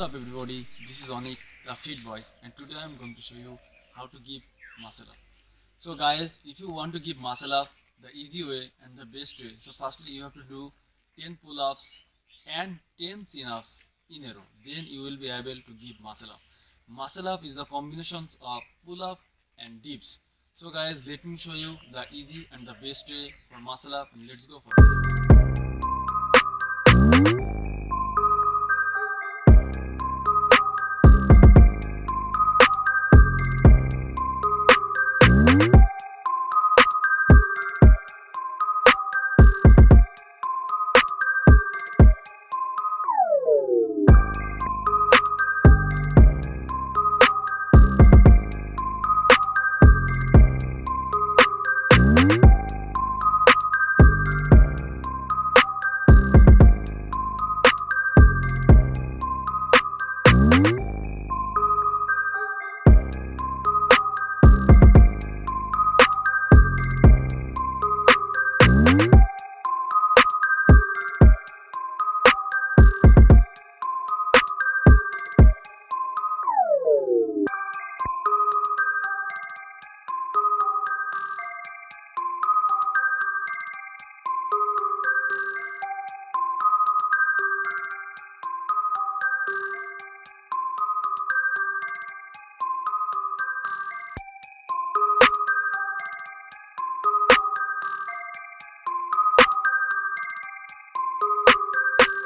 everybody? This is Onik the fit boy and today I'm going to show you how to give muscle up so guys if you want to give muscle up the easy way and the best way so firstly you have to do 10 pull-ups and 10 chin-ups in a row. Then you will be able to give muscle up muscle up is the combinations of pull-up and dips. So guys let me show you the easy and the best way for muscle up and let's go for this